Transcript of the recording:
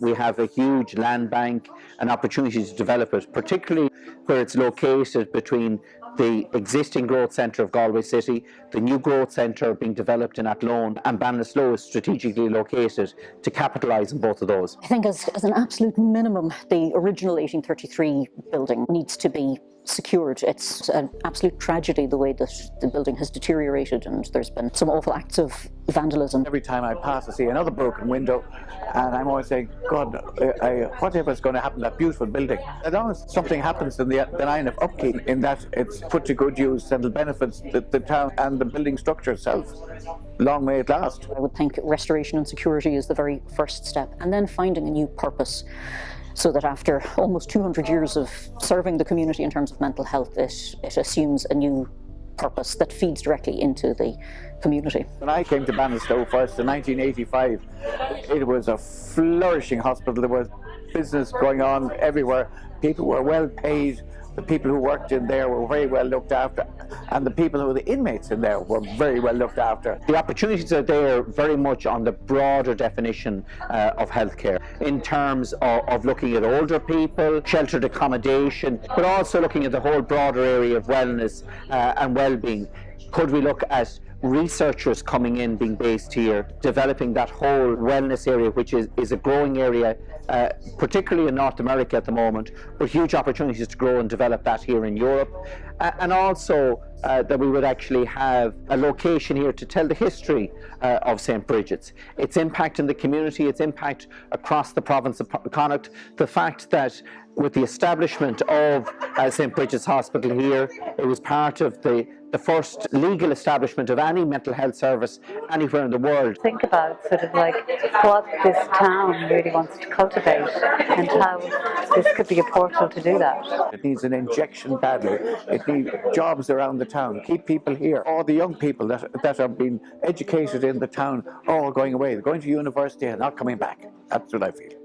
We have a huge land bank and opportunity to develop it, particularly where it's located between the existing growth centre of Galway City, the new growth centre being developed in Athlone and Ballinasloe is strategically located to capitalise on both of those. I think as, as an absolute minimum, the original 1833 building needs to be secured. It's an absolute tragedy the way that the building has deteriorated and there's been some awful acts of vandalism. Every time I pass I see another broken window and I'm always saying, God, I, I, whatever is going to happen to that beautiful building? As long as something happens in the, the line of upkeep in that it's put to good use and it benefits the, the town and the building structure itself, long may it last. I would think restoration and security is the very first step and then finding a new purpose so that after almost 200 years of serving the community in terms of mental health, it, it assumes a new purpose that feeds directly into the community. When I came to Ballinasloe first in 1985, it was a flourishing hospital. There was business going on everywhere. People were well paid, the people who worked in there were very well looked after and the people who were the inmates in there were very well looked after. The opportunities are there very much on the broader definition uh, of healthcare in terms of, of looking at older people, sheltered accommodation, but also looking at the whole broader area of wellness uh, and well-being. Could we look at researchers coming in being based here, developing that whole wellness area, which is, is a growing area, uh, particularly in North America at the moment, but huge opportunities to grow and develop that here in Europe. Uh, and also uh, that we would actually have a location here to tell the history uh, of St. Brigid's, its impact in the community, its impact across the province of Connacht, the fact that with the establishment of uh, St. Brigid's Hospital here, it was part of the the first legal establishment of any mental health service anywhere in the world. Think about sort of like what this town really wants to cultivate and how this could be a portal to do that. It needs an injection badly. It needs jobs around the town, keep people here. All the young people that, that are being educated in the town are all going away. They're going to university and not coming back. That's what I feel.